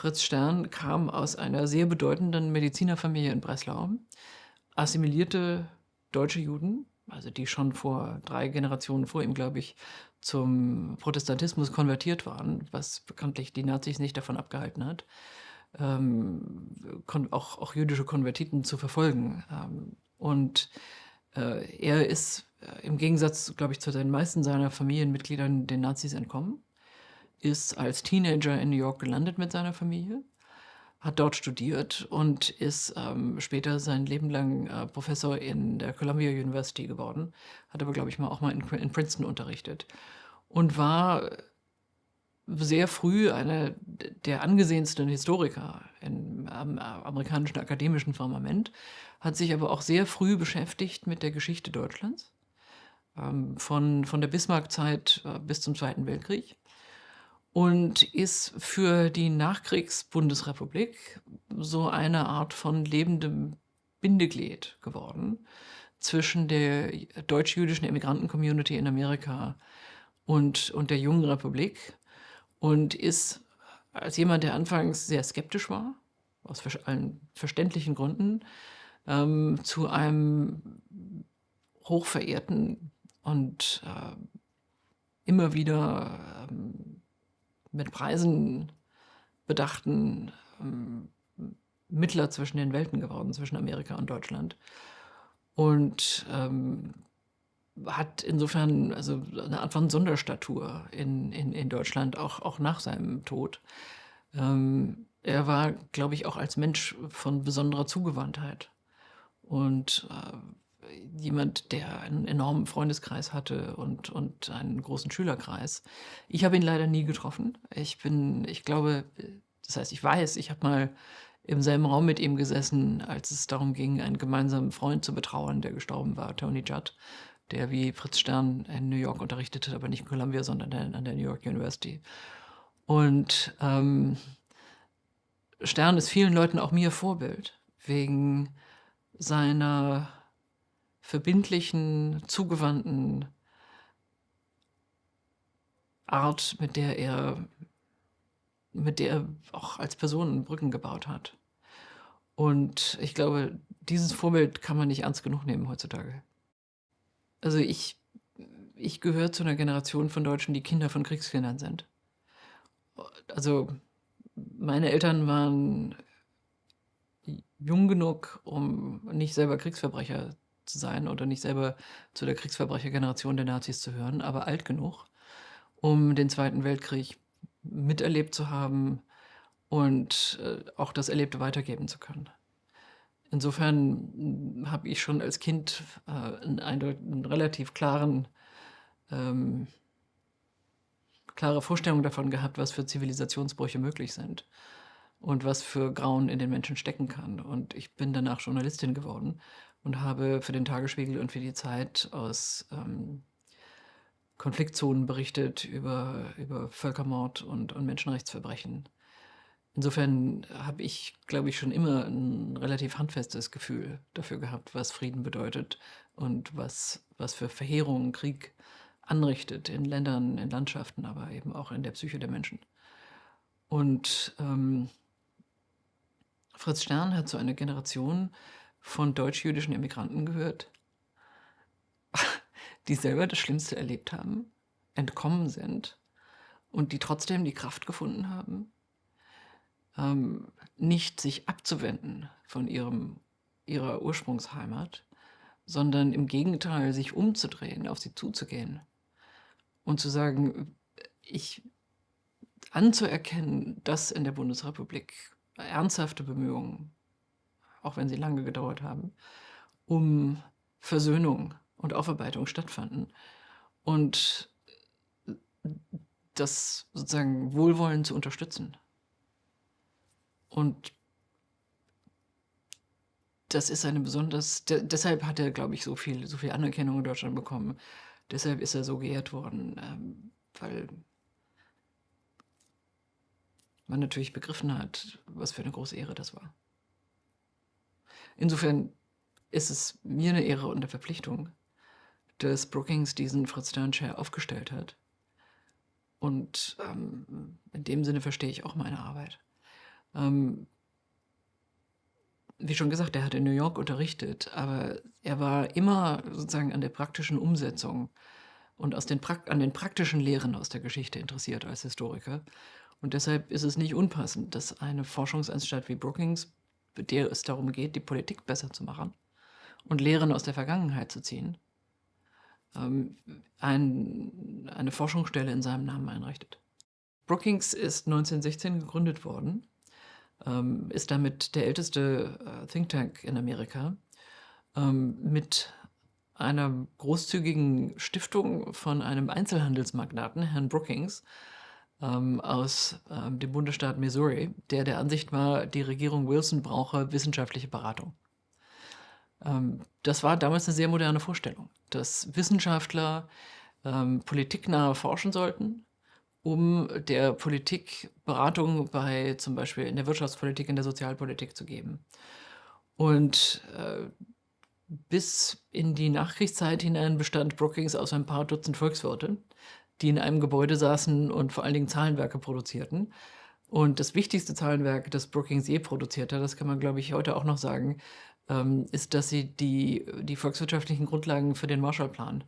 Fritz Stern kam aus einer sehr bedeutenden Medizinerfamilie in Breslau, assimilierte deutsche Juden, also die schon vor drei Generationen vor ihm, glaube ich, zum Protestantismus konvertiert waren, was bekanntlich die Nazis nicht davon abgehalten hat, ähm, auch, auch jüdische Konvertiten zu verfolgen. Ähm, und äh, er ist äh, im Gegensatz, glaube ich, zu den meisten seiner Familienmitgliedern den Nazis entkommen, ist als Teenager in New York gelandet mit seiner Familie, hat dort studiert und ist ähm, später sein Leben lang äh, Professor in der Columbia University geworden, hat aber, glaube ich, mal auch mal in, in Princeton unterrichtet und war sehr früh einer der angesehensten Historiker im amerikanischen akademischen Firmament, hat sich aber auch sehr früh beschäftigt mit der Geschichte Deutschlands, ähm, von, von der Bismarck-Zeit äh, bis zum Zweiten Weltkrieg und ist für die Nachkriegsbundesrepublik so eine Art von lebendem Bindeglied geworden zwischen der deutsch-jüdischen Immigranten-Community in Amerika und, und der jungen Republik und ist als jemand, der anfangs sehr skeptisch war, aus allen verständlichen Gründen, ähm, zu einem hochverehrten und äh, immer wieder mit Preisen bedachten ähm, Mittler zwischen den Welten geworden, zwischen Amerika und Deutschland. Und ähm, hat insofern also eine Art von Sonderstatur in, in, in Deutschland, auch, auch nach seinem Tod. Ähm, er war, glaube ich, auch als Mensch von besonderer Zugewandtheit und äh, jemand, der einen enormen Freundeskreis hatte und, und einen großen Schülerkreis. Ich habe ihn leider nie getroffen. Ich bin, ich glaube, das heißt, ich weiß, ich habe mal im selben Raum mit ihm gesessen, als es darum ging, einen gemeinsamen Freund zu betrauern, der gestorben war, Tony Judd der wie Fritz Stern in New York unterrichtet hat, aber nicht in Columbia, sondern an der New York University. Und ähm, Stern ist vielen Leuten auch mir Vorbild, wegen seiner verbindlichen, zugewandten Art, mit der er, mit der er auch als Person Brücken gebaut hat. Und ich glaube, dieses Vorbild kann man nicht ernst genug nehmen heutzutage. Also ich, ich gehöre zu einer Generation von Deutschen, die Kinder von Kriegskindern sind. Also meine Eltern waren jung genug, um nicht selber Kriegsverbrecher zu sein oder nicht selber zu der Kriegsverbrechergeneration der Nazis zu hören, aber alt genug, um den Zweiten Weltkrieg miterlebt zu haben und äh, auch das Erlebte weitergeben zu können. Insofern habe ich schon als Kind äh, einen, einen, relativ klaren, ähm, klare Vorstellung davon gehabt, was für Zivilisationsbrüche möglich sind und was für Grauen in den Menschen stecken kann. Und ich bin danach Journalistin geworden und habe für den Tagesspiegel und für die Zeit aus ähm, Konfliktzonen berichtet über, über Völkermord und, und Menschenrechtsverbrechen. Insofern habe ich, glaube ich, schon immer ein relativ handfestes Gefühl dafür gehabt, was Frieden bedeutet und was, was für Verheerungen Krieg anrichtet in Ländern, in Landschaften, aber eben auch in der Psyche der Menschen. Und ähm, Fritz Stern hat zu einer Generation von deutsch-jüdischen Immigranten gehört, die selber das Schlimmste erlebt haben, entkommen sind und die trotzdem die Kraft gefunden haben, ähm, nicht sich abzuwenden von ihrem, ihrer Ursprungsheimat, sondern im Gegenteil sich umzudrehen, auf sie zuzugehen und zu sagen, ich anzuerkennen, dass in der Bundesrepublik ernsthafte Bemühungen, auch wenn sie lange gedauert haben, um Versöhnung und Aufarbeitung stattfanden und das sozusagen Wohlwollen zu unterstützen. Und das ist eine besonders, de deshalb hat er, glaube ich, so viel, so viel Anerkennung in Deutschland bekommen. Deshalb ist er so geehrt worden, ähm, weil man natürlich begriffen hat, was für eine große Ehre das war. Insofern ist es mir eine Ehre und eine Verpflichtung, dass Brookings diesen Fritz Stern Chair aufgestellt hat. Und ähm, in dem Sinne verstehe ich auch meine Arbeit. Ähm wie schon gesagt, er hat in New York unterrichtet, aber er war immer sozusagen an der praktischen Umsetzung und aus den an den praktischen Lehren aus der Geschichte interessiert als Historiker. Und deshalb ist es nicht unpassend, dass eine Forschungsanstalt wie Brookings, der es darum geht, die Politik besser zu machen und Lehren aus der Vergangenheit zu ziehen, ähm, ein, eine Forschungsstelle in seinem Namen einrichtet. Brookings ist 1916 gegründet worden ähm, ist damit der älteste äh, Think Tank in Amerika, ähm, mit einer großzügigen Stiftung von einem Einzelhandelsmagnaten, Herrn Brookings, ähm, aus ähm, dem Bundesstaat Missouri, der der Ansicht war, die Regierung Wilson brauche wissenschaftliche Beratung. Ähm, das war damals eine sehr moderne Vorstellung, dass Wissenschaftler ähm, politiknah forschen sollten, um der Politik Beratung bei zum Beispiel in der Wirtschaftspolitik, in der Sozialpolitik zu geben. Und äh, bis in die Nachkriegszeit hinein bestand Brookings aus ein paar Dutzend Volkswirte, die in einem Gebäude saßen und vor allen Dingen Zahlenwerke produzierten. Und das wichtigste Zahlenwerk, das Brookings je produziert hat, das kann man, glaube ich, heute auch noch sagen, ähm, ist, dass sie die, die volkswirtschaftlichen Grundlagen für den Marshallplan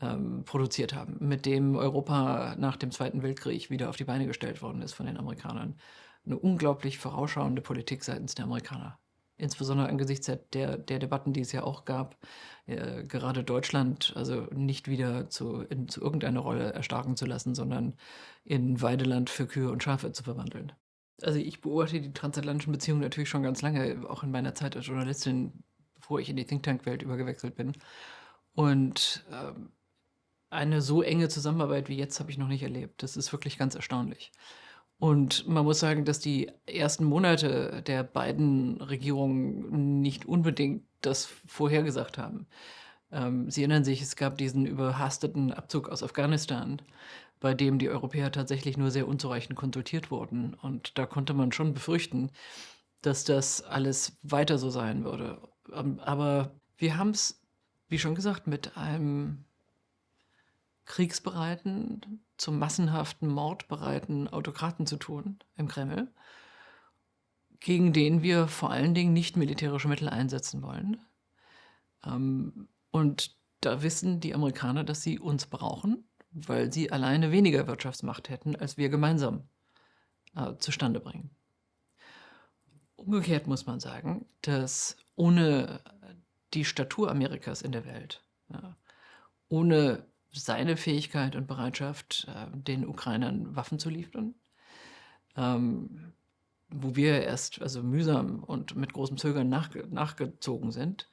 ähm, produziert haben, mit dem Europa nach dem Zweiten Weltkrieg wieder auf die Beine gestellt worden ist von den Amerikanern. Eine unglaublich vorausschauende Politik seitens der Amerikaner. Insbesondere angesichts der, der Debatten, die es ja auch gab, äh, gerade Deutschland also nicht wieder zu, in, zu irgendeiner Rolle erstarken zu lassen, sondern in Weideland für Kühe und Schafe zu verwandeln. Also ich beobachte die transatlantischen Beziehungen natürlich schon ganz lange, auch in meiner Zeit als Journalistin, bevor ich in die Think Tank-Welt übergewechselt bin. Und ähm, eine so enge Zusammenarbeit wie jetzt habe ich noch nicht erlebt. Das ist wirklich ganz erstaunlich. Und man muss sagen, dass die ersten Monate der beiden Regierungen nicht unbedingt das vorhergesagt haben. Ähm, Sie erinnern sich, es gab diesen überhasteten Abzug aus Afghanistan, bei dem die Europäer tatsächlich nur sehr unzureichend konsultiert wurden. Und da konnte man schon befürchten, dass das alles weiter so sein würde. Ähm, aber wir haben es, wie schon gesagt, mit einem kriegsbereiten, zum massenhaften Mord bereiten Autokraten zu tun im Kreml, gegen den wir vor allen Dingen nicht militärische Mittel einsetzen wollen. Ähm, und da wissen die Amerikaner, dass sie uns brauchen, weil sie alleine weniger Wirtschaftsmacht hätten, als wir gemeinsam äh, zustande bringen. Umgekehrt muss man sagen, dass ohne die Statur Amerikas in der Welt, ohne seine Fähigkeit und Bereitschaft, äh, den Ukrainern Waffen zu liefern, ähm, wo wir erst also mühsam und mit großem Zögern nach, nachgezogen sind,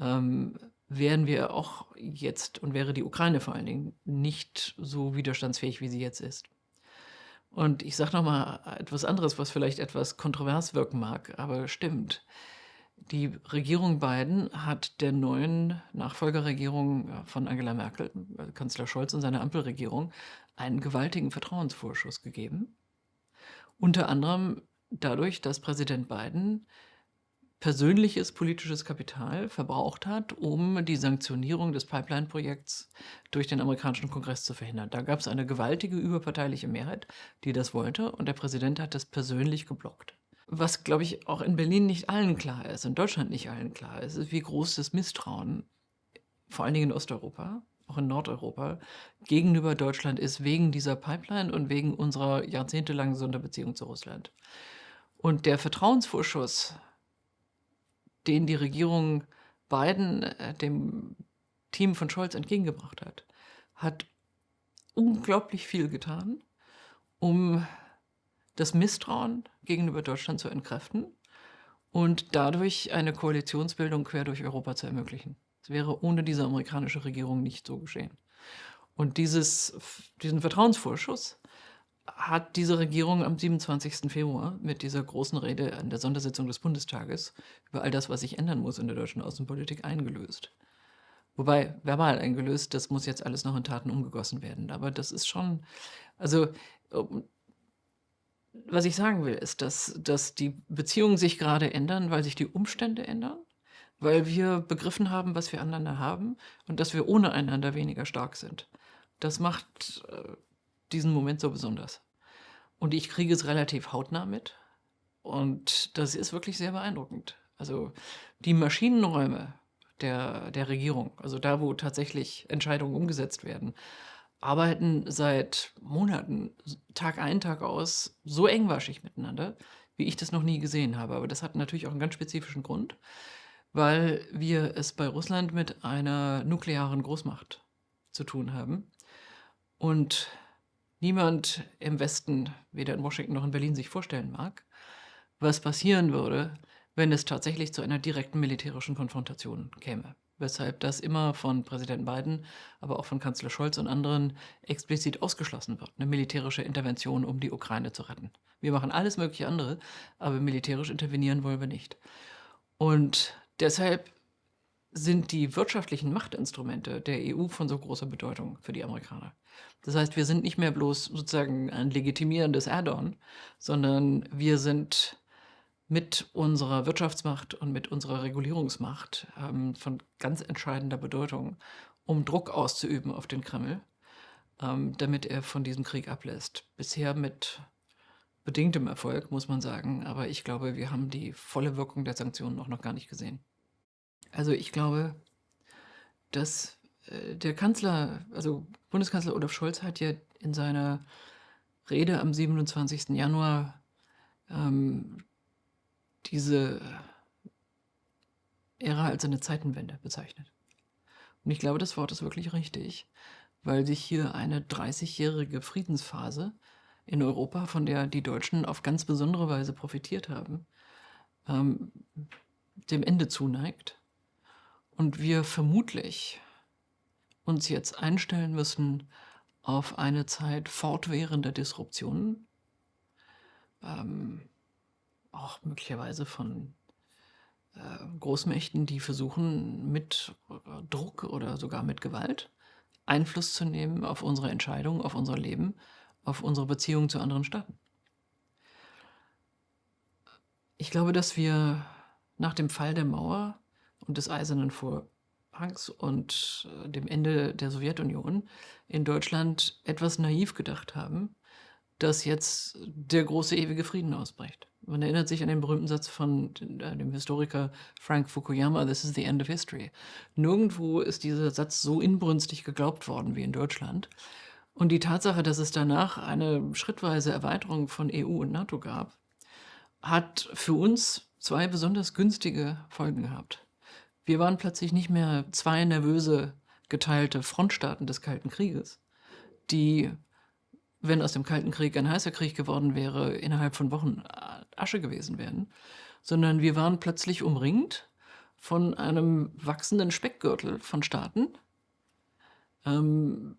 ähm, wären wir auch jetzt und wäre die Ukraine vor allen Dingen nicht so widerstandsfähig, wie sie jetzt ist. Und ich sage noch mal etwas anderes, was vielleicht etwas kontrovers wirken mag, aber stimmt. Die Regierung Biden hat der neuen Nachfolgerregierung äh, von Angela Merkel, äh, Kanzler Scholz und seiner Ampelregierung, einen gewaltigen Vertrauensvorschuss gegeben. Unter anderem dadurch, dass Präsident Biden persönliches politisches Kapital verbraucht hat, um die Sanktionierung des Pipeline-Projekts durch den amerikanischen Kongress zu verhindern. Da gab es eine gewaltige überparteiliche Mehrheit, die das wollte, und der Präsident hat das persönlich geblockt. Was, glaube ich, auch in Berlin nicht allen klar ist, in Deutschland nicht allen klar ist, ist, wie groß das Misstrauen, vor allen Dingen in Osteuropa, auch in Nordeuropa, gegenüber Deutschland ist, wegen dieser Pipeline und wegen unserer jahrzehntelangen Sonderbeziehung zu Russland. Und der Vertrauensvorschuss, den die Regierung Biden äh, dem Team von Scholz entgegengebracht hat, hat unglaublich viel getan, um das Misstrauen gegenüber Deutschland zu entkräften und dadurch eine Koalitionsbildung quer durch Europa zu ermöglichen. Das wäre ohne diese amerikanische Regierung nicht so geschehen. Und dieses, diesen Vertrauensvorschuss hat diese Regierung am 27. Februar mit dieser großen Rede an der Sondersitzung des Bundestages über all das, was sich ändern muss in der deutschen Außenpolitik, eingelöst. Wobei, verbal eingelöst, das muss jetzt alles noch in Taten umgegossen werden. Aber das ist schon, also was ich sagen will, ist, dass, dass die Beziehungen sich gerade ändern, weil sich die Umstände ändern, weil wir begriffen haben, was wir aneinander haben und dass wir ohne einander weniger stark sind. Das macht äh, diesen Moment so besonders. Und ich kriege es relativ hautnah mit. Und das ist wirklich sehr beeindruckend. Also die Maschinenräume der, der Regierung, also da, wo tatsächlich Entscheidungen umgesetzt werden, arbeiten seit Monaten, Tag ein, Tag aus, so engmaschig miteinander, wie ich das noch nie gesehen habe. Aber das hat natürlich auch einen ganz spezifischen Grund, weil wir es bei Russland mit einer nuklearen Großmacht zu tun haben. Und niemand im Westen, weder in Washington noch in Berlin, sich vorstellen mag, was passieren würde, wenn es tatsächlich zu einer direkten militärischen Konfrontation käme. Weshalb das immer von Präsident Biden, aber auch von Kanzler Scholz und anderen explizit ausgeschlossen wird, eine militärische Intervention, um die Ukraine zu retten. Wir machen alles mögliche andere, aber militärisch intervenieren wollen wir nicht. Und deshalb sind die wirtschaftlichen Machtinstrumente der EU von so großer Bedeutung für die Amerikaner. Das heißt, wir sind nicht mehr bloß sozusagen ein legitimierendes Add-on, sondern wir sind mit unserer Wirtschaftsmacht und mit unserer Regulierungsmacht ähm, von ganz entscheidender Bedeutung, um Druck auszuüben auf den Kreml, ähm, damit er von diesem Krieg ablässt. Bisher mit bedingtem Erfolg, muss man sagen, aber ich glaube, wir haben die volle Wirkung der Sanktionen auch noch gar nicht gesehen. Also ich glaube, dass äh, der Kanzler, also Bundeskanzler Olaf Scholz hat ja in seiner Rede am 27. Januar ähm, diese Ära als eine Zeitenwende bezeichnet. Und ich glaube, das Wort ist wirklich richtig, weil sich hier eine 30-jährige Friedensphase in Europa, von der die Deutschen auf ganz besondere Weise profitiert haben, ähm, dem Ende zuneigt und wir vermutlich uns jetzt einstellen müssen auf eine Zeit fortwährender Disruptionen, ähm, auch möglicherweise von äh, Großmächten, die versuchen, mit äh, Druck oder sogar mit Gewalt Einfluss zu nehmen auf unsere Entscheidungen, auf unser Leben, auf unsere Beziehungen zu anderen Staaten. Ich glaube, dass wir nach dem Fall der Mauer und des Eisernen Vorhangs und äh, dem Ende der Sowjetunion in Deutschland etwas naiv gedacht haben, dass jetzt der große ewige Frieden ausbricht. Man erinnert sich an den berühmten Satz von äh, dem Historiker Frank Fukuyama, This is the end of history. Nirgendwo ist dieser Satz so inbrünstig geglaubt worden wie in Deutschland. Und die Tatsache, dass es danach eine schrittweise Erweiterung von EU und NATO gab, hat für uns zwei besonders günstige Folgen gehabt. Wir waren plötzlich nicht mehr zwei nervöse, geteilte Frontstaaten des Kalten Krieges, die wenn aus dem Kalten Krieg ein heißer Krieg geworden wäre, innerhalb von Wochen Asche gewesen wären, sondern wir waren plötzlich umringt von einem wachsenden Speckgürtel von Staaten. Ähm,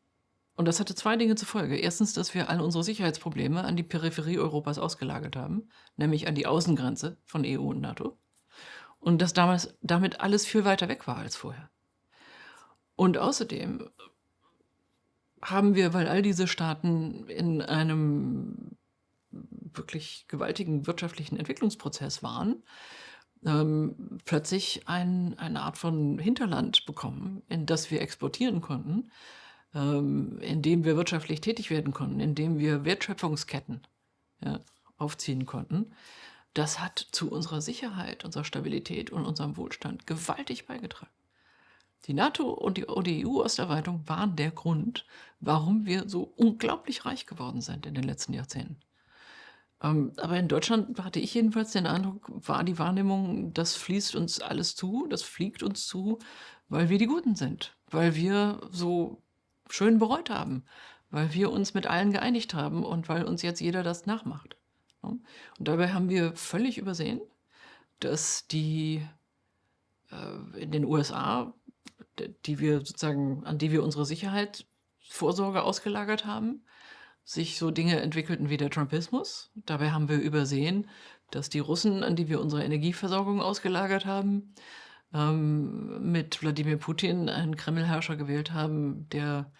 und das hatte zwei Dinge zur Folge. Erstens, dass wir alle unsere Sicherheitsprobleme an die Peripherie Europas ausgelagert haben, nämlich an die Außengrenze von EU und NATO. Und dass damals damit alles viel weiter weg war als vorher. Und außerdem haben wir, weil all diese Staaten in einem wirklich gewaltigen wirtschaftlichen Entwicklungsprozess waren, ähm, plötzlich ein, eine Art von Hinterland bekommen, in das wir exportieren konnten, ähm, in dem wir wirtschaftlich tätig werden konnten, in dem wir Wertschöpfungsketten ja, aufziehen konnten. Das hat zu unserer Sicherheit, unserer Stabilität und unserem Wohlstand gewaltig beigetragen. Die NATO und die, die EU-Osterweiterung waren der Grund, warum wir so unglaublich reich geworden sind in den letzten Jahrzehnten. Ähm, aber in Deutschland hatte ich jedenfalls den Eindruck, war die Wahrnehmung, das fließt uns alles zu, das fliegt uns zu, weil wir die Guten sind, weil wir so schön bereut haben, weil wir uns mit allen geeinigt haben und weil uns jetzt jeder das nachmacht. Und dabei haben wir völlig übersehen, dass die äh, in den USA die wir sozusagen, an die wir unsere Sicherheitsvorsorge ausgelagert haben, sich so Dinge entwickelten wie der Trumpismus. Dabei haben wir übersehen, dass die Russen, an die wir unsere Energieversorgung ausgelagert haben, ähm, mit Wladimir Putin einen Kremlherrscher gewählt haben, der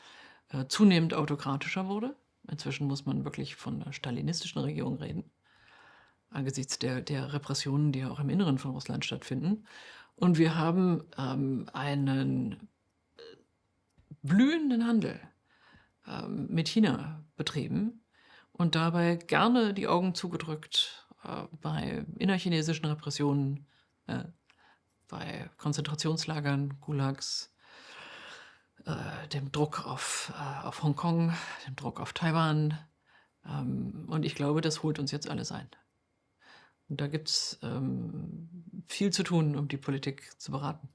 äh, zunehmend autokratischer wurde. Inzwischen muss man wirklich von einer stalinistischen Regierung reden, angesichts der, der Repressionen, die auch im Inneren von Russland stattfinden. Und wir haben ähm, einen äh, blühenden Handel ähm, mit China betrieben und dabei gerne die Augen zugedrückt äh, bei innerchinesischen Repressionen, äh, bei Konzentrationslagern, Gulags, äh, dem Druck auf, äh, auf Hongkong, dem Druck auf Taiwan. Ähm, und ich glaube, das holt uns jetzt alles ein. Und da gibt's ähm, viel zu tun, um die Politik zu beraten.